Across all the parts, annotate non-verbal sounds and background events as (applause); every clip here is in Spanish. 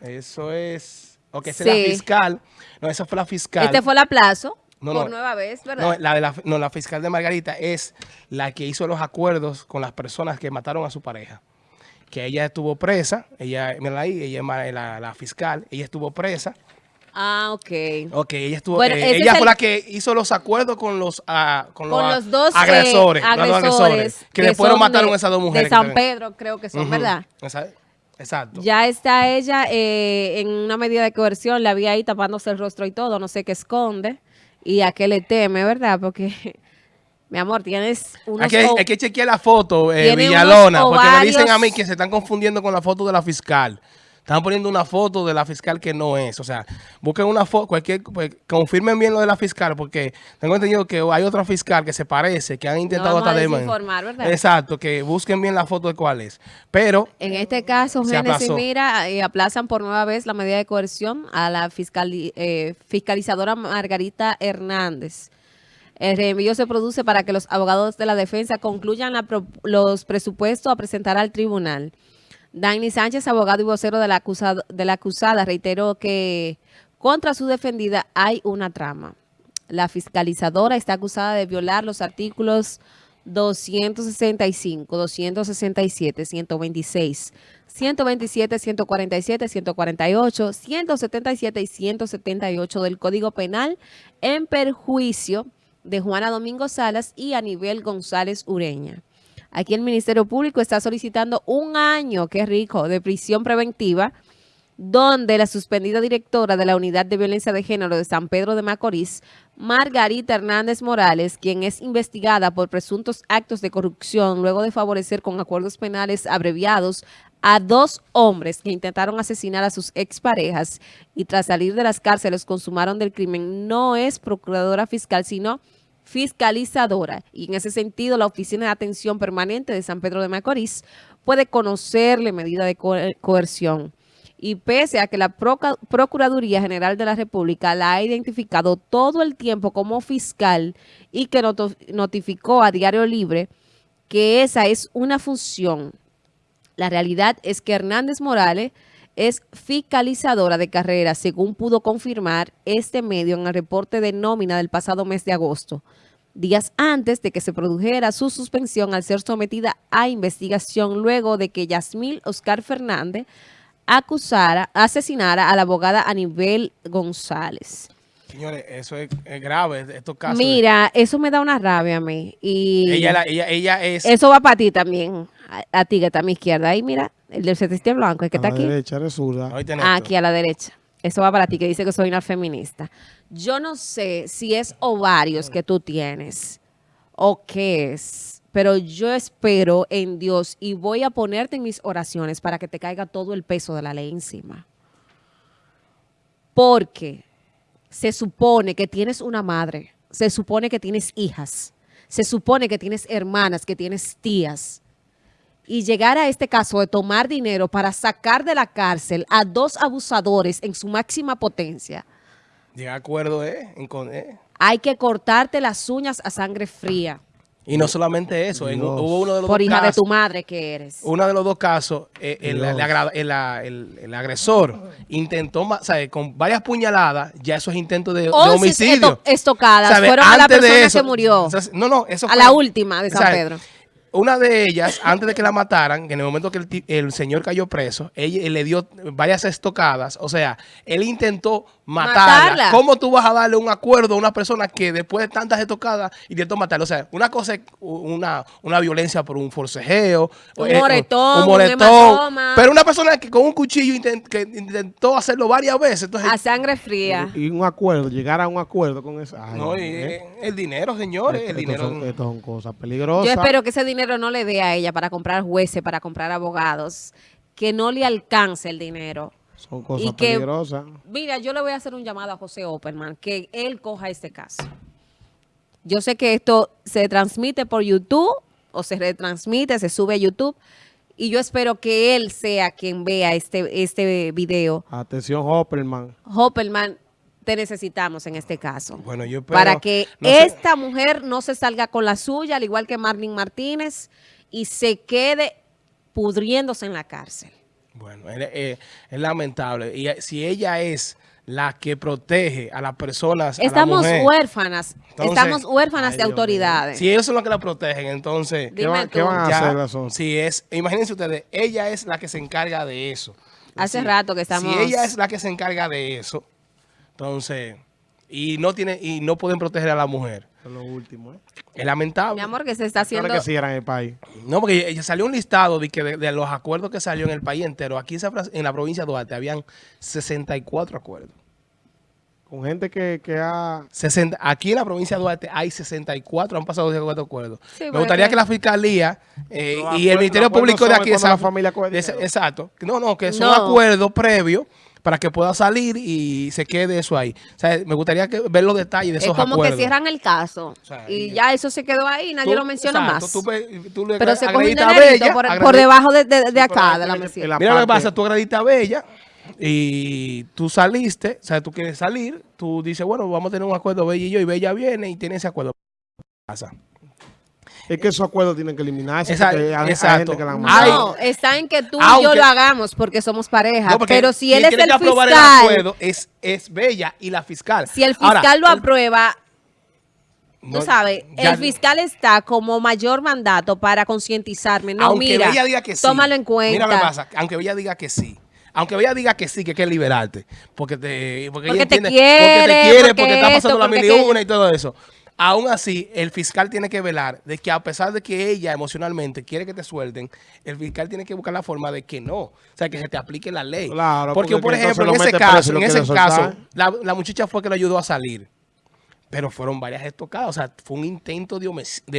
Eso es. Ok, esa es la fiscal. No, esa fue la fiscal. Este fue el aplazo No, por no. nueva vez, ¿verdad? No, la, de la, no, la fiscal de Margarita es la que hizo los acuerdos con las personas que mataron a su pareja. Que ella estuvo presa, ella, mira ahí, ella es ma- la, la fiscal, ella estuvo presa. Ah, ok. Ok, ella estuvo, Bueno, eh, ella fue el- la que hizo los acuerdos con los, ah, con Con los, los dos eh, agresores, los dos agresores, que, después lo son mataron de- a esas dos mujeres. De que San Pedro, creo que son, ¿verdad? Exacto. Ya está ella eh, en una medida de coerción, la vi ahí tapándose el rostro y todo, no sé qué esconde y a qué le teme, ¿verdad? Porque, (laughs) mi amor, tienes unos... Hay que, hay que chequear la foto, eh, Villalona, porque me dicen a mí que se están confundiendo con la foto de la fiscal. Están poniendo una foto de la fiscal que no es. O sea, busquen una foto, cualquier, pues, confirmen bien lo de la fiscal, porque tengo entendido que hay otra fiscal que se parece, que han intentado vamos a hasta de- desinformar, ¿verdad? Exacto, que busquen bien la foto de cuál es. Pero, En este caso, Génesis, mira, eh, aplazan por nueva vez la medida de coerción a la fiscali- eh, fiscalizadora Margarita Hernández. El reenvío se produce para que los abogados de la defensa concluyan la pro- los presupuestos a presentar al tribunal. Dani Sánchez, abogado y vocero de la, de la acusada, reiteró que contra su defendida hay una trama. La fiscalizadora está acusada de violar los artículos 265, 267, 126, 127, 147, 148, 177 y 178 del Código Penal en perjuicio de Juana Domingo Salas y Anibel González Ureña. Aquí el Ministerio Público está solicitando un año, qué rico, de prisión preventiva donde la suspendida directora de la Unidad de Violencia de Género de San Pedro de Macorís, Margarita Hernández Morales, quien es investigada por presuntos actos de corrupción luego de favorecer con acuerdos penales abreviados a dos hombres que intentaron asesinar a sus exparejas y tras salir de las cárceles consumaron del crimen, no es procuradora fiscal, sino fiscalizadora. Y en ese sentido, la Oficina de Atención Permanente de San Pedro de Macorís puede conocerle medida de co- coerción y pese a que la Procuraduría General de la República la ha identificado todo el tiempo como fiscal y que notificó a Diario Libre que esa es una función. La realidad es que Hernández Morales es fiscalizadora de carrera, según pudo confirmar este medio en el reporte de nómina del pasado mes de agosto, días antes de que se produjera su suspensión al ser sometida a investigación luego de que Yasmil Oscar Fernández acusara, asesinara a la abogada Anibel González. señores, eso es, es grave, estos casos. Mira, eso me da una rabia a mí. Y Ella, la- ella, ella es... eso va para ti también, a, a ti que está a mi izquierda. Ahí, mira, el del celeste blanco, el que a está la aquí. derecha, eres zurda. Oíste, Ah, aquí a la derecha. Eso va para ti, que dice que soy una feminista. Yo no sé si es ovarios que tú tienes o qué es, pero yo espero en Dios y voy a ponerte en mis oraciones para que te caiga todo el peso de la ley encima. Porque se supone que tienes una madre, se supone que tienes hijas, se supone que tienes hermanas, que tienes tías y llegar a este caso de tomar dinero para sacar de la cárcel a dos abusadores en su máxima potencia, a acuerdo, ¿eh? En con- eh. hay que cortarte las uñas a sangre fría. Y no solamente eso, en- hubo uno de los Por dos hija de tu madre que eres. uno de los dos casos, eh, el, Dios. el agra- el- la- el- el agresor intentó, ma- ¿sabe? con varias puñaladas, ya eso es intento de, de 11 homicidio. esto- estocadas fueron a la Antes de persona eso- que murió. o sea, No, no, eso A fue- la última de San. Pedro. Una de ellas, antes de que la mataran, que en el momento que el, señor cayó preso, ella él le dio varias estocadas. O sea, él intentó matarla. Matarla. ¿Cómo tú vas a darle un acuerdo a una persona que después de tantas estocadas intentó matarla? O sea, una cosa es una, una violencia por un forcejeo. Un eh, moretón, un hematoma. Pero una persona que con un cuchillo intent- que intentó hacerlo varias veces. Entonces, A sangre fría. Y un acuerdo, llegar a un acuerdo con eso. Ay, no, y, ¿eh? el dinero, señores, el dinero. son, estos son cosas peligrosas. Yo espero que ese dinero no le dé a ella para comprar jueces, para comprar abogados. Que no le alcance el dinero. Son cosas y que- peligrosas. Mira, yo le voy a hacer un llamado a José Opperman, que él coja este caso. Yo sé que esto se transmite por YouTube o se retransmite, se sube a YouTube, y yo espero que él sea quien vea este, este video. Atención, Hopperman. Hopperman, te necesitamos en este caso. Bueno, yo espero- para que no sé- esta mujer no se salga con la suya, al igual que Marlene Martínez, y se quede pudriéndose en la cárcel. Bueno, es, es- es lamentable. Y eh, si ella es la que protege a las personas, a la Estamos mujer, huérfanas, Entonces- estamos huérfanas Ay, de Dios autoridades. si ellos son los que la protegen, entonces... ¿Qué, Dime van, tú. qué van a ya, hacer once? si es, imagínense ustedes, ella es la que se encarga de eso. Hace Si- rato que estamos- Si ella es la que se encarga de eso, entonces, y no tiene, y no pueden proteger a la mujer. Eso es lo último, ¿eh? Es lamentable. Mi amor, que se está haciendo... Claro que sí era en el país. No, porque ella salió un listado de, que de, de los acuerdos que salió en el país entero. Aquí en la provincia de Duarte habían 64 acuerdos. Con gente que, que ha... 60 aquí en la provincia de Duarte hay 64, han pasado 64 acuerdos. Sí, Me gustaría que la fiscalía eh, y el Ministerio Público de aquí la familia de ese-. Exacto. No, no, que son No. acuerdos previos para que pueda salir y se quede eso ahí. O sea, me gustaría que, ver los detalles de Es esos como acuerdos. que cierran el caso O sea, y ya eso se quedó ahí, nadie Tú- lo menciona exacto, más. tú ve- tú le Pero se coge un dinerito Bella, por, debajo de, de- de acá, de la mesita. Mira lo que pasa, tú agrediste a Bella y tú saliste, o sea, tú quieres salir, tú dices, bueno, vamos a tener un acuerdo Bella y yo, y Bella viene y tiene ese acuerdo. Pasa. Es que esos acuerdos tienen que eliminarse. Hay- hay exacto. gente que la han Ay. matado. No, está en que tú y yo lo hagamos porque somos pareja. No, porque pero si él es el que aprobar el fiscal, acuerdo es, es Bella y la fiscal. si el Ahora, fiscal lo aprueba, no, tú sabes, ya- el fiscal está como mayor mandato para concientizarme. No, aunque mira, Bella diga que sí. tómalo en cuenta. Mira lo que pasa, aunque Bella diga que sí. Aunque Bella diga que sí, que hay que liberarte. Porque te, porque ella Porque te entiende- quiere, porque te quiere, porque porque está esto, pasando la mil y una y todo eso. Aún así, el fiscal tiene que velar de que a pesar de que ella emocionalmente quiere que te suelten, el fiscal tiene que buscar la forma de que no. O sea, que se te aplique la ley. Claro, porque, porque por ejemplo, lo en ese caso, en ese caso, la, la muchacha fue que lo ayudó a salir. Pero fueron varias estocadas. O sea, fue un intento de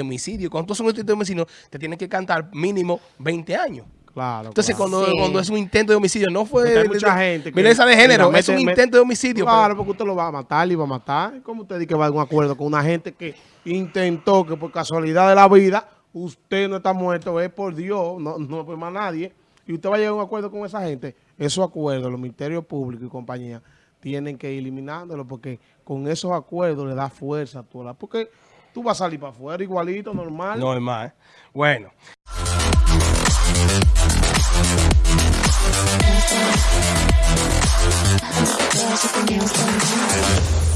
homicidio. Cuando tú haces un intento de homicidio, te tienen que cantar mínimo 20 años. Claro. Entonces, claro. cuando, Sí. cuando es un intento de homicidio, no fue Porque hay mucha de- gente violencia de género, es un mete- intento de homicidio. Claro, pero- porque usted lo va a matar y va a matar. ¿Cómo usted dice que va a un acuerdo con una gente que intentó que por casualidad de la vida usted no está muerto? Es por Dios, no, no por más nadie. Y usted va a llegar a un acuerdo con esa gente. Esos acuerdos, los ministerios públicos y compañía tienen que ir eliminándolos porque con esos acuerdos le da fuerza a toda la... Porque tú vas a salir para afuera igualito, normal. No es más. ¿eh? Bueno. There's something else going on.